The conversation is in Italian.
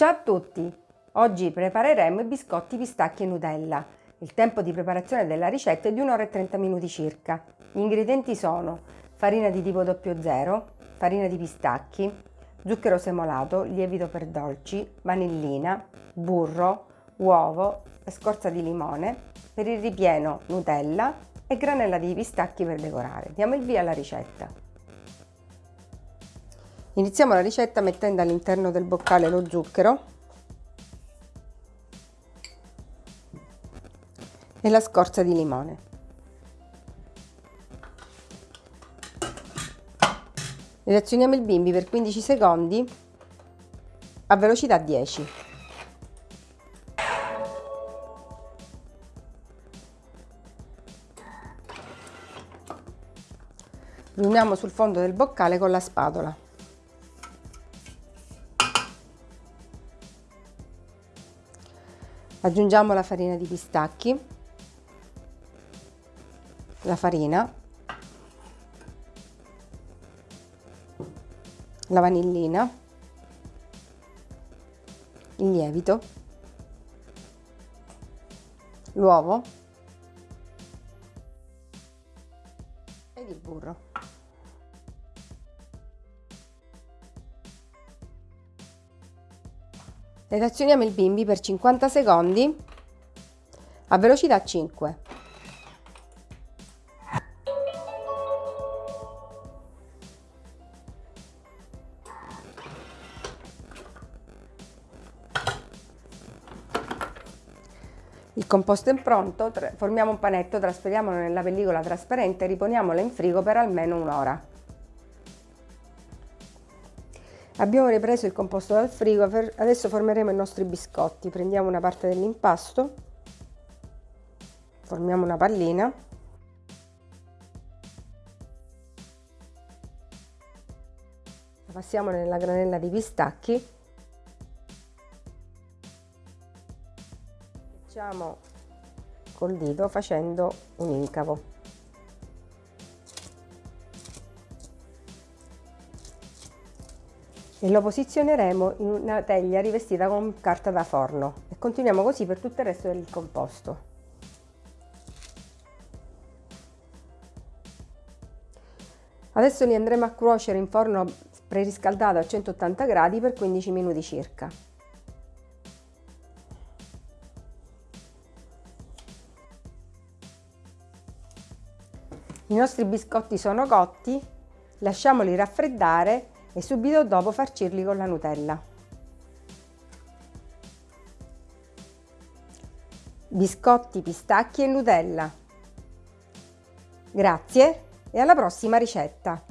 Ciao a tutti! Oggi prepareremo i biscotti pistacchi e Nutella. Il tempo di preparazione della ricetta è di 1 ora e 30 minuti circa. Gli ingredienti sono farina di tipo 00, farina di pistacchi, zucchero semolato, lievito per dolci, vanillina, burro, uovo scorza di limone, per il ripieno Nutella e granella di pistacchi per decorare. Diamo il via alla ricetta. Iniziamo la ricetta mettendo all'interno del boccale lo zucchero e la scorza di limone. Reazioniamo il bimbi per 15 secondi a velocità 10. Riuniamo sul fondo del boccale con la spatola. Aggiungiamo la farina di pistacchi. La farina. La vanillina. Il lievito. L'uovo. Ed il burro Relazioniamo il bimbi per 50 secondi a velocità 5. Il composto è pronto, formiamo un panetto, trasferiamolo nella pellicola trasparente e riponiamolo in frigo per almeno un'ora. Abbiamo ripreso il composto dal frigo, adesso formeremo i nostri biscotti. Prendiamo una parte dell'impasto, formiamo una pallina. La passiamo nella granella di pistacchi. Facciamo col dito facendo un incavo. E lo posizioneremo in una teglia rivestita con carta da forno e continuiamo così per tutto il resto del composto. Adesso li andremo a cuocere in forno preriscaldato a 180 gradi per 15 minuti circa. I nostri biscotti sono cotti, lasciamoli raffreddare e subito dopo farcirli con la Nutella. Biscotti, pistacchi e Nutella. Grazie e alla prossima ricetta!